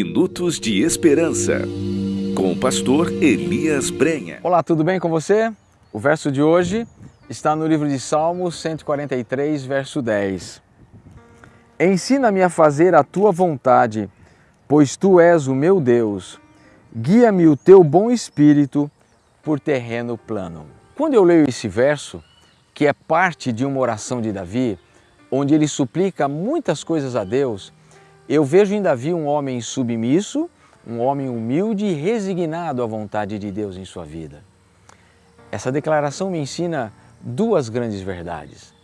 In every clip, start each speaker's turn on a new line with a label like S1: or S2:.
S1: Minutos de Esperança, com o pastor Elias Brenha.
S2: Olá, tudo bem com você? O verso de hoje está no livro de Salmos 143, verso 10. Ensina-me a fazer a tua vontade, pois tu és o meu Deus. Guia-me o teu bom espírito por terreno plano. Quando eu leio esse verso, que é parte de uma oração de Davi, onde ele suplica muitas coisas a Deus, eu vejo em Davi um homem submisso, um homem humilde e resignado à vontade de Deus em sua vida. Essa declaração me ensina duas grandes verdades.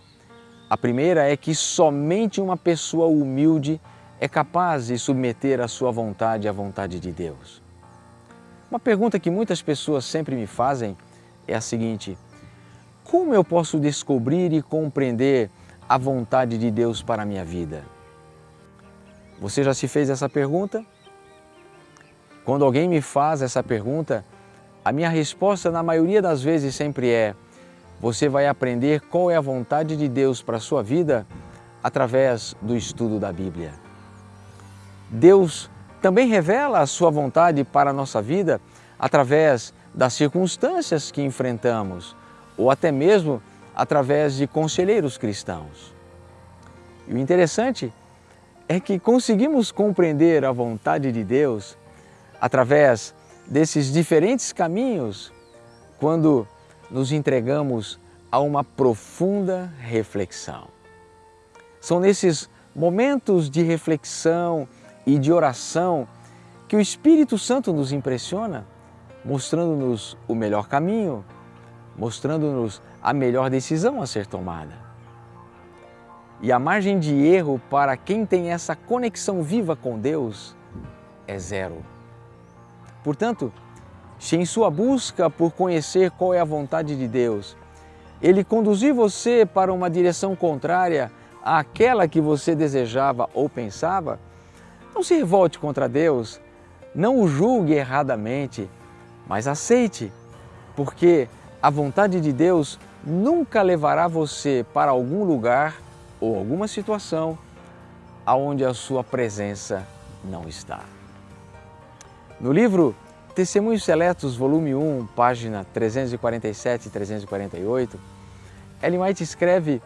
S2: A primeira é que somente uma pessoa humilde é capaz de submeter a sua vontade à vontade de Deus. Uma pergunta que muitas pessoas sempre me fazem é a seguinte: como eu posso descobrir e compreender a vontade de Deus para a minha vida? Você já se fez essa pergunta? Quando alguém me faz essa pergunta, a minha resposta na maioria das vezes sempre é: você vai aprender qual é a vontade de Deus para a sua vida através do estudo da Bíblia. Deus também revela a sua vontade para a nossa vida através das circunstâncias que enfrentamos ou até mesmo através de conselheiros cristãos. E o interessante é que conseguimos compreender a vontade de Deus através desses diferentes caminhos quando nos entregamos a uma profunda reflexão. São nesses momentos de reflexão e de oração que o Espírito Santo nos impressiona, mostrando-nos o melhor caminho, mostrando-nos a melhor decisão a ser tomada. E a margem de erro para quem tem essa conexão viva com Deus é zero. Portanto, se em sua busca por conhecer qual é a vontade de Deus, Ele conduzir você para uma direção contrária àquela que você desejava ou pensava, não se revolte contra Deus, não o julgue erradamente, mas aceite, porque a vontade de Deus nunca levará você para algum lugar ou alguma situação aonde a sua presença não está. No livro Testemunhos Seletos, volume 1, página 347 e 348, Ellen White escreve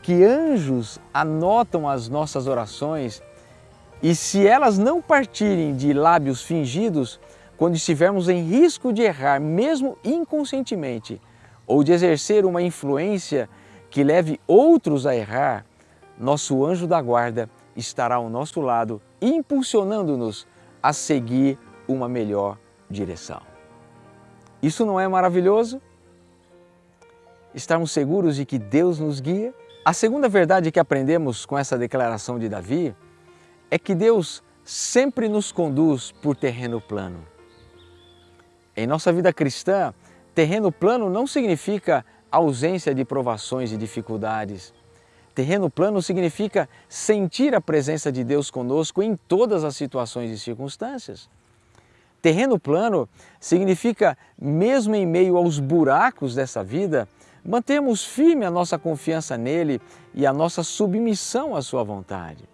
S2: que anjos anotam as nossas orações e se elas não partirem de lábios fingidos, quando estivermos em risco de errar, mesmo inconscientemente, ou de exercer uma influência que leve outros a errar, nosso anjo da guarda estará ao nosso lado, impulsionando-nos a seguir uma melhor direção. Isso não é maravilhoso? Estarmos seguros de que Deus nos guia? A segunda verdade que aprendemos com essa declaração de Davi é que Deus sempre nos conduz por terreno plano. Em nossa vida cristã, terreno plano não significa ausência de provações e dificuldades, Terreno plano significa sentir a presença de Deus conosco em todas as situações e circunstâncias. Terreno plano significa, mesmo em meio aos buracos dessa vida, mantermos firme a nossa confiança nele e a nossa submissão à sua vontade.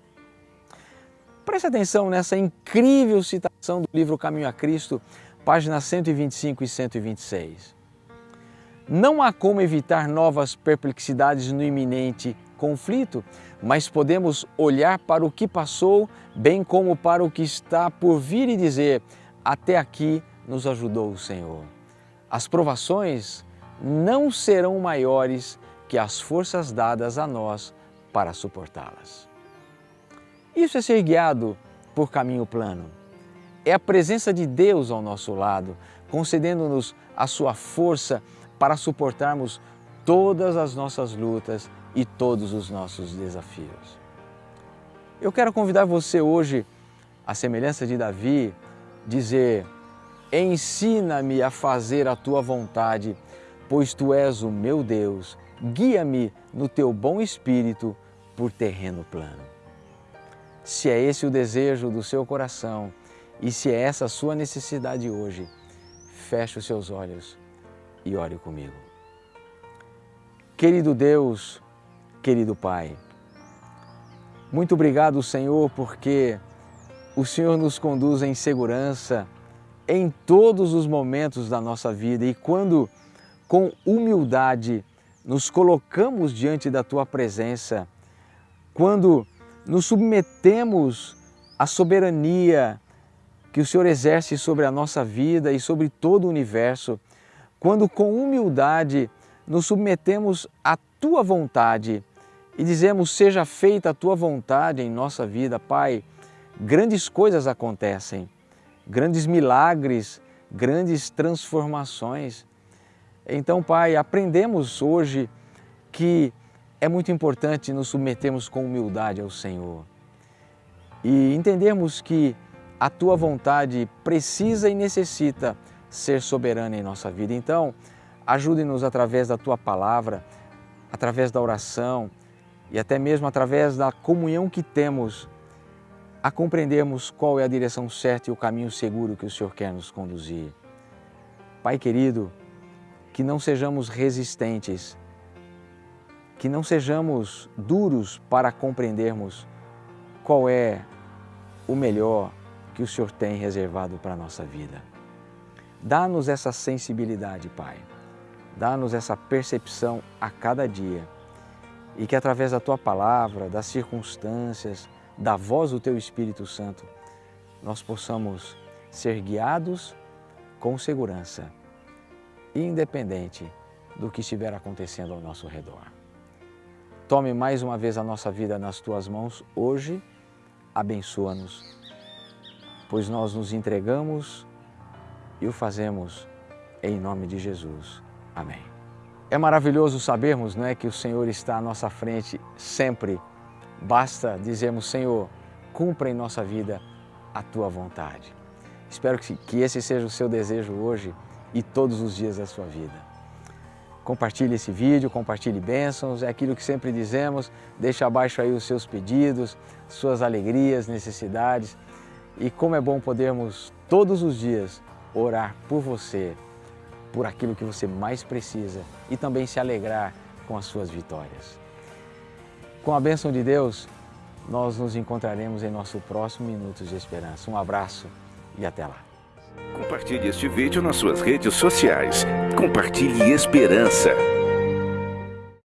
S2: Preste atenção nessa incrível citação do livro Caminho a Cristo, páginas 125 e 126. Não há como evitar novas perplexidades no iminente conflito, mas podemos olhar para o que passou, bem como para o que está por vir e dizer: até aqui nos ajudou o Senhor. As provações não serão maiores que as forças dadas a nós para suportá-las. Isso é ser guiado por caminho plano. É a presença de Deus ao nosso lado, concedendo-nos a sua força para suportarmos todas as nossas lutas e todos os nossos desafios. Eu quero convidar você hoje, à semelhança de Davi, dizer: Ensina-me a fazer a tua vontade, pois tu és o meu Deus. Guia-me no teu bom espírito por terreno plano. Se é esse o desejo do seu coração e se é essa a sua necessidade hoje, feche os seus olhos e ore comigo. Querido Deus, querido Pai. Muito obrigado, Senhor, porque o Senhor nos conduz em segurança em todos os momentos da nossa vida e quando, com humildade, nos colocamos diante da Tua presença, quando nos submetemos à soberania que o Senhor exerce sobre a nossa vida e sobre todo o universo, quando com humildade nos submetemos à Tua vontade e dizemos, seja feita a Tua vontade em nossa vida, Pai, grandes coisas acontecem, grandes milagres, grandes transformações. Então, Pai, aprendemos hoje que é muito importante nos submetermos com humildade ao Senhor e entendemos que a Tua vontade precisa e necessita ser soberana em nossa vida. Então, ajude-nos através da Tua palavra, através da oração e até mesmo através da comunhão que temos a compreendermos qual é a direção certa e o caminho seguro que o Senhor quer nos conduzir. Pai querido, que não sejamos resistentes, que não sejamos duros para compreendermos qual é o melhor que o Senhor tem reservado para a nossa vida. Dá-nos essa sensibilidade, Pai. Dá-nos essa percepção a cada dia e que através da Tua palavra, das circunstâncias, da voz do Teu Espírito Santo, nós possamos ser guiados com segurança, independente do que estiver acontecendo ao nosso redor. Tome mais uma vez a nossa vida nas Tuas mãos hoje, abençoa-nos, pois nós nos entregamos e o fazemos em nome de Jesus. Amém. É maravilhoso sabermos não é, que o Senhor está à nossa frente sempre Basta dizermos, Senhor, cumpra em nossa vida a Tua vontade. Espero que esse seja o seu desejo hoje e todos os dias da sua vida. Compartilhe esse vídeo, compartilhe bênçãos, é aquilo que sempre dizemos, deixe abaixo aí os seus pedidos, suas alegrias, necessidades e como é bom podermos todos os dias orar por você, por aquilo que você mais precisa e também se alegrar com as suas vitórias. Com a bênção de Deus, nós nos encontraremos em nosso próximo Minutos de Esperança. Um abraço e até lá.
S1: Compartilhe este vídeo nas suas redes sociais. Compartilhe esperança.